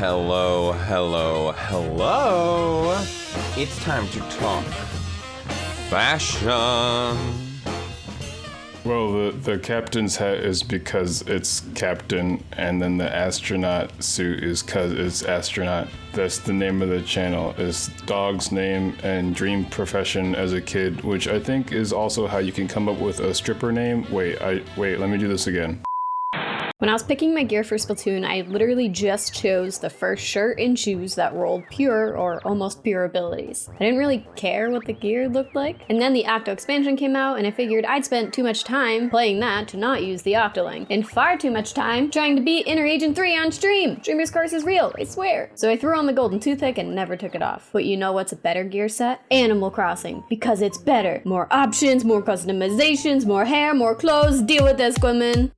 Hello, hello, hello. It's time to talk fashion. Well, the, the captain's hat is because it's captain, and then the astronaut suit is because it's astronaut. That's the name of the channel. Is dog's name and dream profession as a kid, which I think is also how you can come up with a stripper name. Wait, I wait. Let me do this again. When I was picking my gear for Splatoon, I literally just chose the first shirt and shoes that rolled pure or almost pure abilities. I didn't really care what the gear looked like. And then the Octo expansion came out and I figured I'd spent too much time playing that to not use the Octoling. And far too much time trying to beat Inner Agent 3 on stream. Dreamer's Curse is real, I swear. So I threw on the golden toothpick and never took it off. But you know what's a better gear set? Animal Crossing. Because it's better. More options, more customizations, more hair, more clothes. Deal with this, women.